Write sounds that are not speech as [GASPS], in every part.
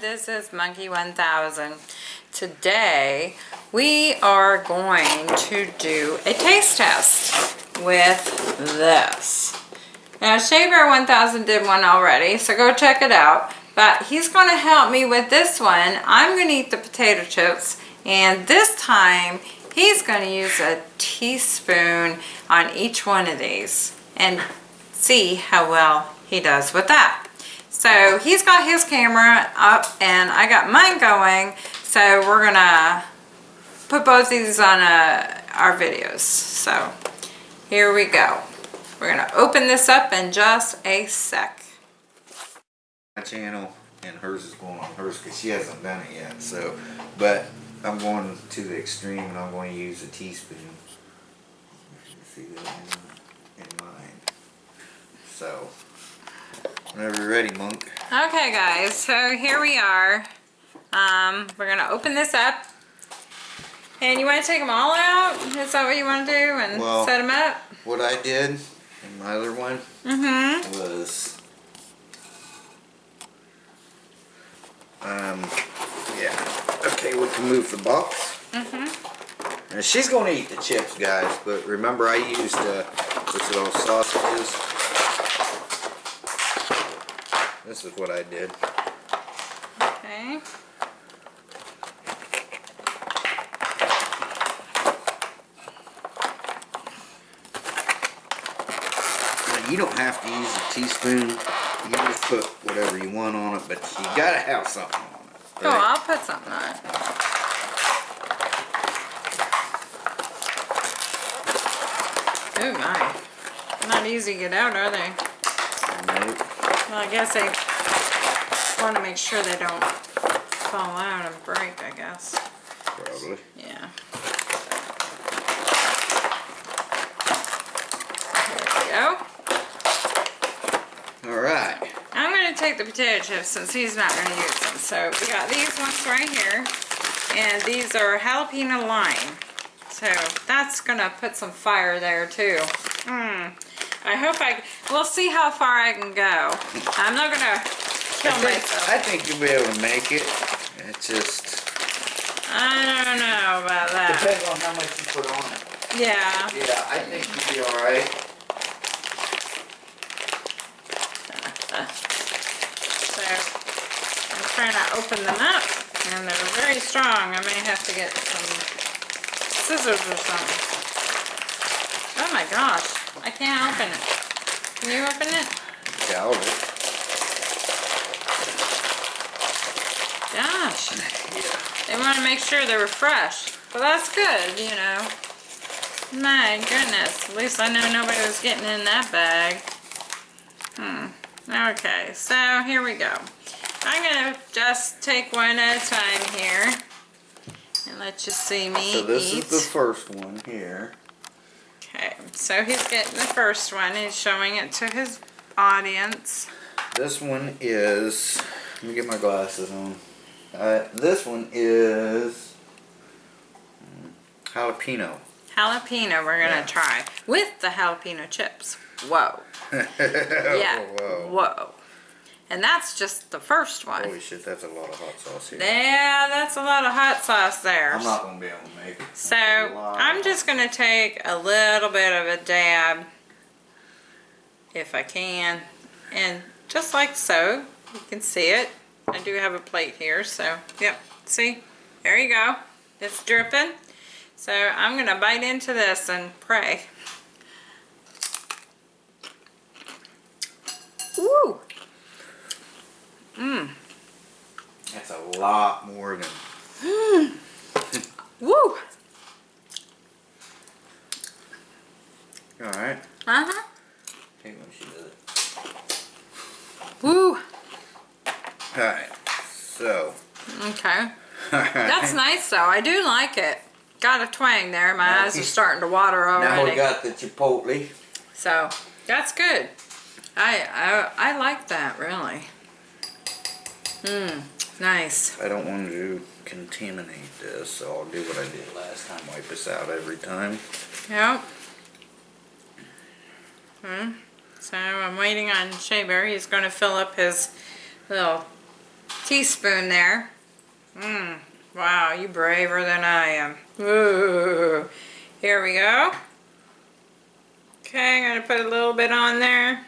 this is Monkey 1000. Today we are going to do a taste test with this. Now Shea Bear 1000 did one already, so go check it out. But he's going to help me with this one. I'm going to eat the potato chips and this time he's going to use a teaspoon on each one of these and see how well he does with that. So he's got his camera up and I got mine going. So we're gonna put both these on uh, our videos. So here we go. We're gonna open this up in just a sec. My channel and hers is going on hers because she hasn't done it yet. So, but I'm going to the extreme and I'm going to use a teaspoon. See that in, in mine. So, whenever you're ready, Monk. Okay guys, so here we are. Um, we're gonna open this up. And you want to take them all out? Is that what you want to do and Well- set them up? What I did in my other one Mm-hmm. was, um, yeah. Okay, we can move the box. Mm-hmm. Now she's gonna eat the chips, guys, but remember I used uh, this little sausages. This is what I did. Okay. You don't have to use a teaspoon. You just put whatever you want on it, but you gotta have something on it. Oh. I'll put something on it. Oh my. Not easy to get out, are they? Well, I guess they want to make sure they don't fall out and break, I guess. Probably. Yeah. There we go. All right. I'm going to take the potato chips since he's not going to use them. So we got these ones right here. And these are jalapeno lime. So that's going to put some fire there too. Hmm. I hope I, we'll see how far I can go. I'm not going to kill I think, myself. I think you'll be able to make it. It's just I don't know about that. depends on how much you put on it. Yeah. Yeah, I think you'll be all right. So I'm trying to open them up and they're very strong. I may have to get some scissors or something. Oh my gosh, I can't open it. Can you open it? Doubt it. Gosh, Yeah. they want to make sure they were fresh. Well, that's good, you know. My goodness, at least I know nobody was getting in that bag. Hmm. Okay, so here we go. I'm gonna just take one at a time here and let you see me So this eat. is the first one here. So he's getting the first one. He's showing it to his audience. This one is. Let me get my glasses on. Uh, this one is jalapeno. Jalapeno we're gonna Yeah. try with the jalapeno chips. Whoa. [LAUGHS] Yeah. Whoa. Whoa. And that's just the first one. Holy shit, that's a lot of hot sauce here. Yeah, that's a lot of hot sauce there. I'm not gonna be able to make it. So That's a lot of I'm just gonna take a little bit of a dab, if I can, and just like so, you can see it. I do have a plate here, so yep, see, there you go. It's dripping. So I'm gonna bite into this and pray. Ooh, That's a lot more than. Mmm. [LAUGHS] woo, All right. uh-huh, Hey, when she does it. woo. All right. So. Okay. [LAUGHS] That's nice though. I do like it. Got a twang there. My Now eyes are starting to water already. Now we got the chipotle. So that's good. I, I I like that really. Mmm. Nice. I don't want to contaminate this, so I'll do what I did last time. Wipe this out every time. Yep. Hmm. So I'm waiting on Shea Bear. He's going to fill up his little teaspoon there. Mmm, wow, you braver than I am. Ooh, here we go. Okay, I'm gonna put a little bit on there.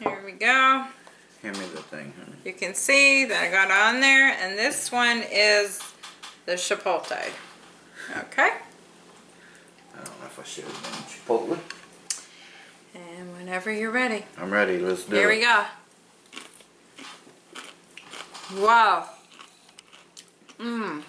Here we go. Hand me the thing, honey. You can see that I got on there, and this one is the chipotle. Okay, I don't know if I should have done Chipotle. and whenever you're ready, I'm ready. Let's do here it. we go. Wow. Mmm.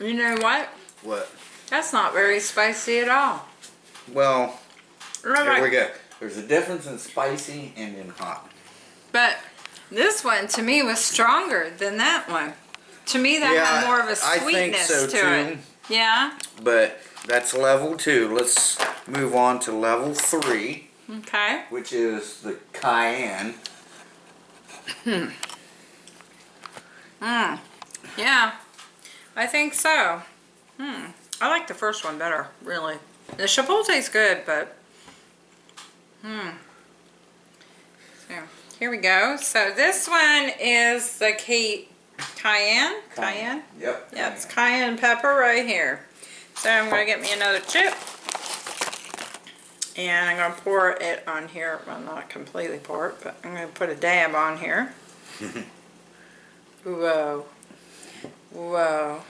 You know what? What? That's not very spicy at all. Well, Right, here we go. There's a difference in spicy and in hot. But this one to me was stronger than that one. To me, that Yeah, had more of a sweetness so, to too. it. Yeah. But that's level two. Let's move on to level three, Okay. which is the cayenne. Hmm. Mm. Yeah. I think so. Hmm. I like the first one better, really. The chipotle's good, but hmm. So here we go. So this one is the Kate cayenne. Cayenne. Yep. Yeah, it's cayenne pepper right here. So I'm gonna get me another chip. And I'm gonna pour it on here. Well, not completely pour it, but I'm gonna put a dab on here. [LAUGHS] Whoa. Whoa.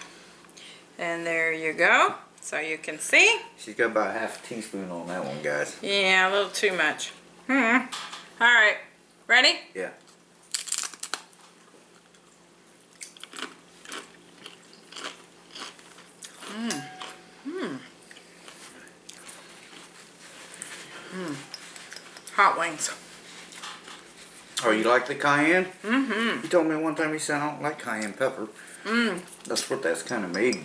And there you go. So you can see. She's got about half a teaspoon on that one, guys. Yeah, a little too much. Hmm. All right. Ready? Yeah. Mmm. Mmm. Mmm. Hot wings. Oh, you like the cayenne? Mm-hmm. You told me one time you said I don't like cayenne pepper. Mm. That's what that's kind of made.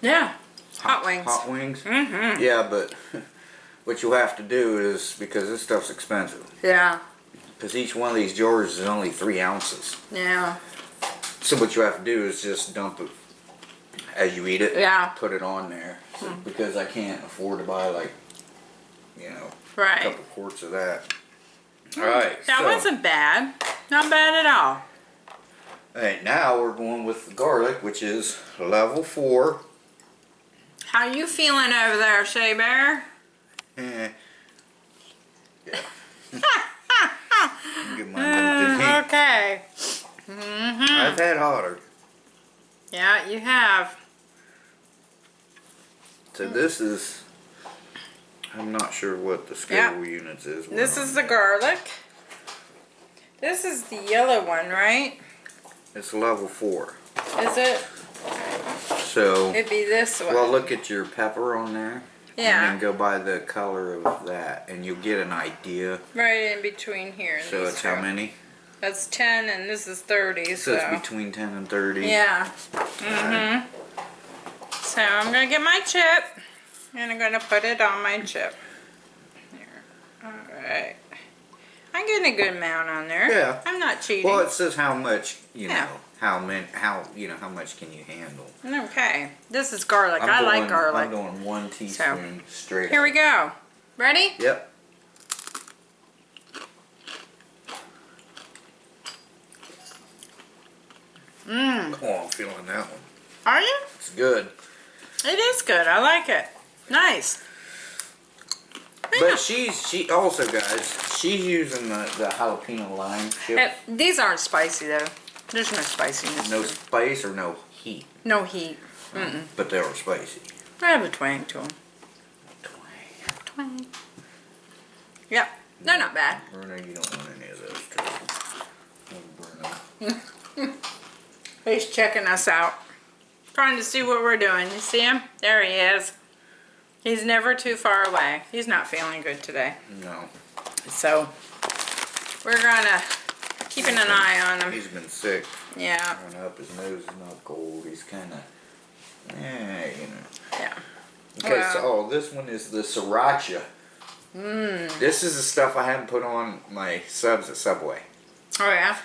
Yeah. Hot wings. Hot wings? Mm-hmm. Yeah, but [LAUGHS] what you'll have to do is, because this stuff's expensive, Yeah. Because each one of these jars is only three ounces. Yeah. So what you have to do is just dump it as you eat it. Yeah. Put it on there. So, Because I can't afford to buy like, you know, right. a couple quarts of that. Alright, That so, wasn't bad. Not bad at all. Alright, now we're going with the garlic, which is level four. How you feeling over there, Shea Bear? Eh. [LAUGHS] Yeah. [LAUGHS] Get mine dumped in heat. Uh, okay. Mm-hmm. I've had hotter. Yeah, you have. So this is, I'm not sure what the scale Yeah. units is. This is the garlic. This is the yellow one, right? It's level four. Is it? So, It'd be this one. well, look at your pepper on there. And then go by the color of that, and you'll get an idea. Right in between here. So it's how many? That's 10 and this is 30, So so. it's between 10 and 30. Yeah. Mm-hmm. So I'm gonna get my chip and I'm gonna put it on my chip. Here. Alright. I'm getting a good amount on there. Yeah. I'm not cheating. Well, it says how much, you Yeah. know, how many, how, you know, how much can you handle. okay. This is garlic. I'm I doing, like garlic. I'm doing one teaspoon straight. Here we go. Ready? Yep. Mmm. Oh, I'm feeling that one. Are you? It's good. It is good. I like it. Nice. But she's, she also, guys, she's using the, the jalapeno lime chips. these aren't spicy though. There's no spiciness. No spice or no heat, No heat. Mm-mm. but they are spicy. I have a twang to them. Twang. Twang. Yep. They're not bad. Bruno, you don't want any of those. Bruno. [LAUGHS] He's checking us out. Trying to see what we're doing. You see him? There he is. He's never too far away. He's not feeling good today. No, So we're gonna keeping an eye on him. he's been sick. Yeah. Going up, his nose is not cold. He's kind of, eh, you know. Yeah. Okay, Wow. so oh, this one is the sriracha. Mmm. This is the stuff I haven't put on my subs at Subway. Oh yeah.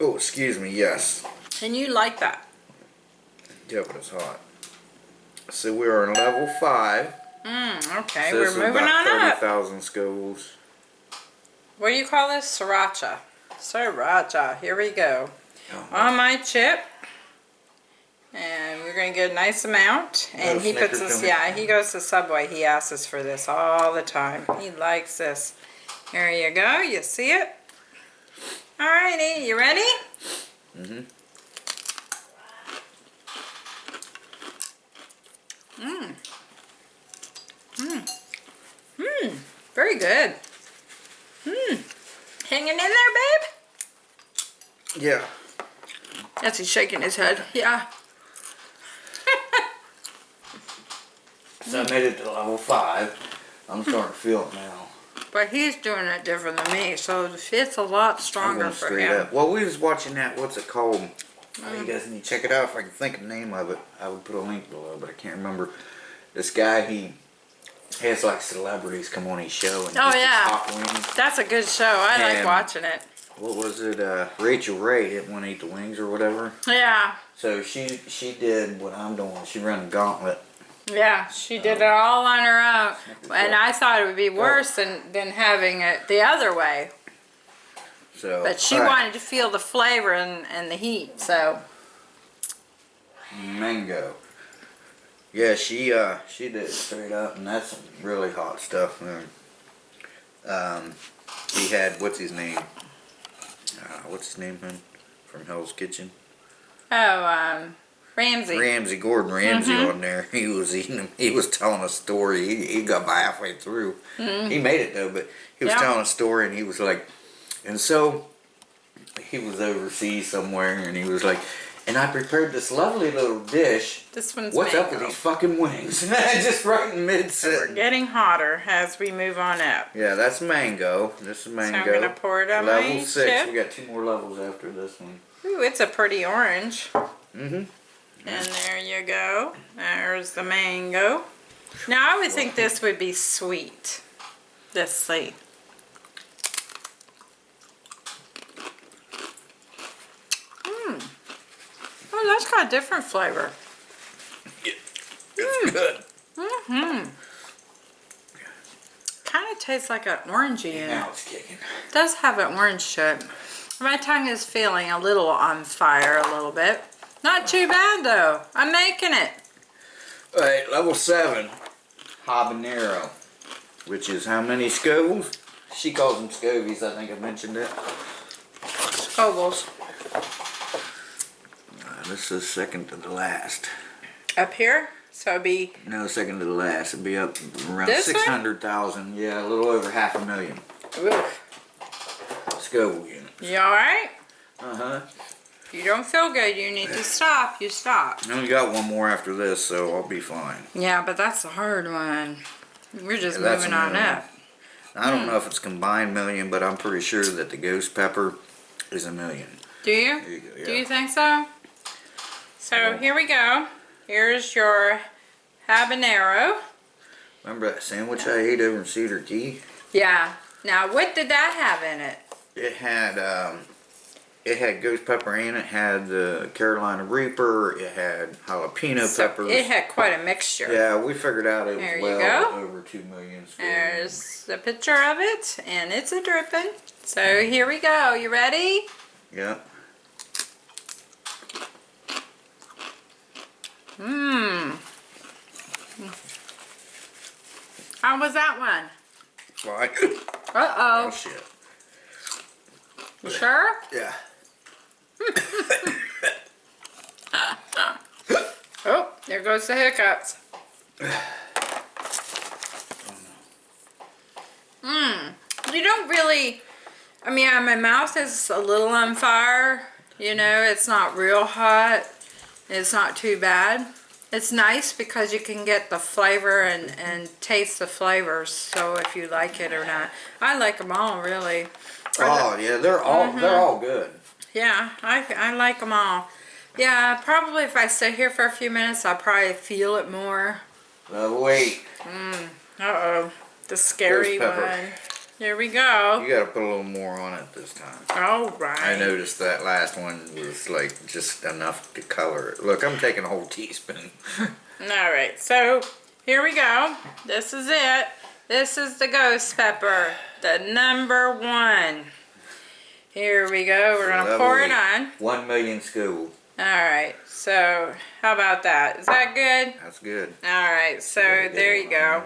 Oh, excuse me. Yes. And you like that? Yeah, but it's hot. So we are on level five. Mmm. Okay. so we're moving on up. thirty thousand schools. What do you call this? Sriracha. Sriracha. Here we go. On my chip. And we're gonna get a nice amount. And Oh, he puts this, yeah, he goes to Subway. He asks us for this all the time. He likes this. Here you go. You see it? Alrighty, you ready? Mm-hmm. Mmm. Mmm. Mmm. Very good. Mmm. Hanging in there, babe? Yeah. Yes, he's shaking his head. Yeah. So I made it to level five. I'm starting to feel it now. But he's doing it different than me, so it's a lot I'm stronger going for him. up. Well, we was watching that. What's it called? Mm. you guys need to check it out. If I can think of the name of it, I would put a link below, but I can't remember. This guy, he has like celebrities come on his show and Oh, yeah. That's a good show. I like watching it. What was it? Uh, Rachael Ray didn't want to eat the wings or whatever. Yeah. So she she did what I'm doing. She ran a gauntlet. Yeah, she did it all on her own. And I thought it would be worse than, than having it the other way. So, But she right. wanted to feel the flavor and, and the heat, so. mango. Yeah, she uh she did it straight up, and that's some really hot stuff. Man. Um, he had what's his name? Uh, what's his name, man? From Hell's Kitchen. Oh, um, Ramsay. Ramsay Gordon Ramsay Mm-hmm. on there. [LAUGHS] He was eating. He was telling a story. He, he got by halfway through. He made it though, but he was. Yeah. telling a story, and he was like, and so he was overseas somewhere, and he was like, and I prepared this lovely little dish. This one's What's up with mango. these fucking wings? [LAUGHS] Just right in mid We're getting hotter as we move on up. Yeah, that's mango. This is mango. So I'm gonna pour it on Level six. chip. We got two more levels after this one. Ooh, it's a pretty orange. Mm-hmm. And there you go. There's the mango. Now I would think this would be sweet. Let's see. Mmm. Oh, that's got a different flavor. It's good. Mm-hmm. Kind of tastes like an orangey in. Now it's kicking. It does have an orange to it. My tongue is feeling a little on fire a little bit. Not too bad though. I'm making it. All right, level seven, habanero, which is how many Scovilles? She calls them Scovies. I think I mentioned it. Scovilles. This is second to the last. Up here? So it'd be, No, second to the last. It'd be up around six hundred thousand. Yeah, a little over half a million oof. Scoville units. You alright? Uh huh. If you don't feel good, you need to stop. You stop. I only got one more after this, so I'll be fine. Yeah, but that's a hard one. We're just Yeah, moving on up. I don't know if it's combined million, but I'm pretty sure that the ghost pepper is a million. Do you? You go. Do you think so? So here we go. Here's your habanero. Remember that sandwich I ate over in Cedar Key? Yeah. Now, what did that have in it? It had um, it had ghost pepper in it. Had the Carolina Reaper. It had jalapeno So peppers. it had quite a mixture. yeah, we figured out it was There you well go. over two million. There's the picture of it, and it's a dripping. So here we go. You ready? Yeah. Mmm. How was that one? Fine. Uh oh oh. shit. You sure? Yeah. [LAUGHS] Oh, there goes the hiccups. Mmm. [SIGHS] You don't really. I mean, my mouth is a little on fire. You know, it's not real hot. It's not too bad. It's nice because you can get the flavor and, and taste the flavors. So if you like it or not. I like them all, really. Oh yeah, they're all Mm-hmm. they're all good. Yeah, I, I like them all. Yeah, probably if I stay here for a few minutes, I'll probably feel it more. Level eight. Uh-oh, the scary one. Here we go. You got to put a little more on it this time. All right. I noticed that last one was like just enough to color it. Look, I'm taking a whole teaspoon. [LAUGHS] All right, so here we go. This is it. This is the ghost pepper, the number one. Here we go. We're gonna pour it on. One million school. All right. So how about that? Is that good? That's good. All right. So there you go.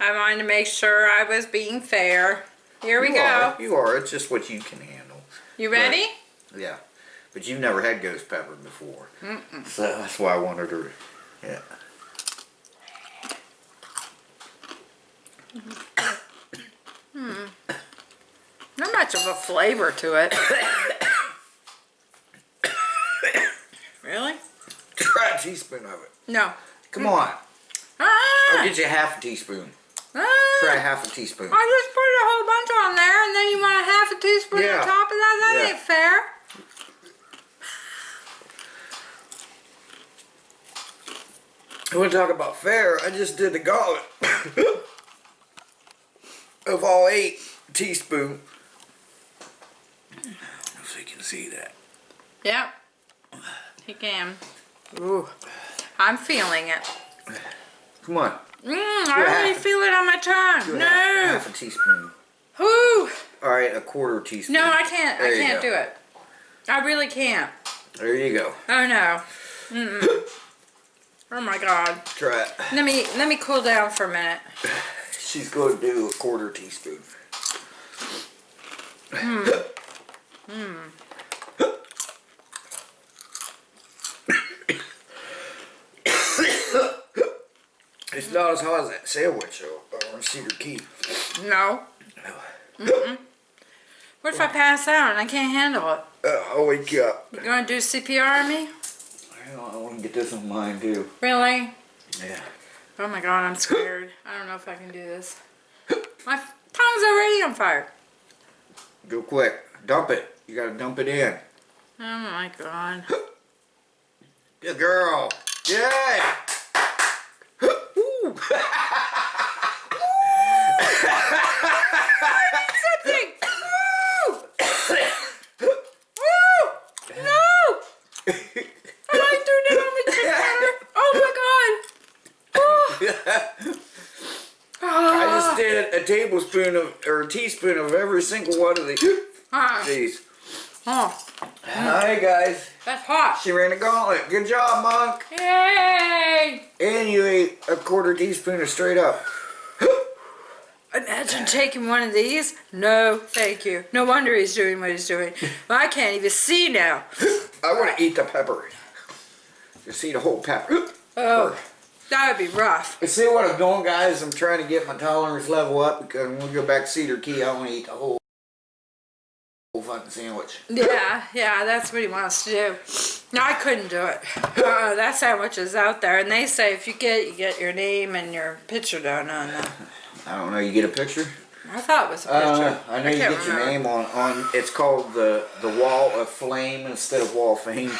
I wanted to make sure I was being fair. Here we You go. Are, you are. It's just what you can handle. You ready? Yeah. But you've never had ghost pepper before. So that's why I wanted her. Yeah. hmm. Not much of a flavor to it. really? Try a teaspoon of it. No. Come on. Ah! I'll get you half a teaspoon. Ah. Try half a teaspoon. I just put a whole bunch on there, and then you want a half a teaspoon Yeah. on top of that? That Yeah. ain't fair. I want to talk about fair. I just did the gauntlet [COUGHS] of all eight teaspoon. If you can see that. Yep. He can. Ooh. I'm feeling it. Come on. Mmm, I already feel it on my tongue. No. Half, half a teaspoon. Whoo. All right, a quarter teaspoon. No, I can't. There I can't do it. I really can't. There you go. Oh no. Mm-mm. [COUGHS] oh my god. Try it. Let me let me cool down for a minute. [SIGHS] She's going to do a quarter teaspoon. Hmm. Hmm. It's not as hot as that sandwich uh, on Cedar Key. No. What if I pass out and I can't handle it? Uh, I'll wake you up. You gonna do CPR on me? I want to get this on mine too. Really? Yeah. Oh my god, I'm scared. I don't know if I can do this. My tongue's already on fire. Go quick. Dump it. You gotta dump it in. Oh my god. [GASPS] Good girl. Yay! Something! Woo! Woo! No! I like doing it on. Oh my god! Oh. I just did a tablespoon of or a teaspoon of every single one of these. Ah. These. Oh, Hi guys. that's hot. She ran a gauntlet. Good job, Monk. Yay! And you ate a quarter teaspoon of straight up. [GASPS] Imagine taking one of these. No, thank you. No wonder he's doing what he's doing. [LAUGHS] I can't even see now. [GASPS] I want to eat the pepper. Just eat a whole pepper. Oh, that would be rough. You see what I'm doing, guys? I'm trying to get my tolerance level up because when we go back to Cedar Key, I want to eat the whole, whole fucking sandwich. Yeah, yeah, that's what he wants to do. No, I couldn't do it. Uh, that sandwich is out there, and they say if you get it, you get your name and your picture done on them. I don't know. You get a picture? I thought it was a picture. Uh, I know you can't get your name on on. It's called the the Wall of Flame instead of Wall of Fame.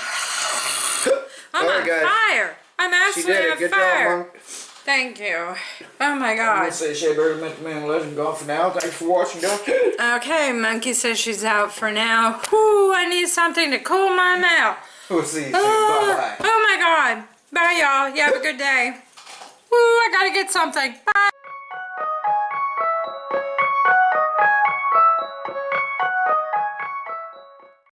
I'm Sorry, on guys. fire. I'm She actually on. Good fire. job. Thank you. Oh my I'm god. gonna say Shea Bear met the man legend gone for now. Thanks for watching, guys. Okay, Monkey says she's out for now. Whoo, I need something to cool my mouth. We'll see you soon. Ah, oh, Bye bye. oh my god. Bye, y'all. You have a good day. Woo, I gotta get something. Bye.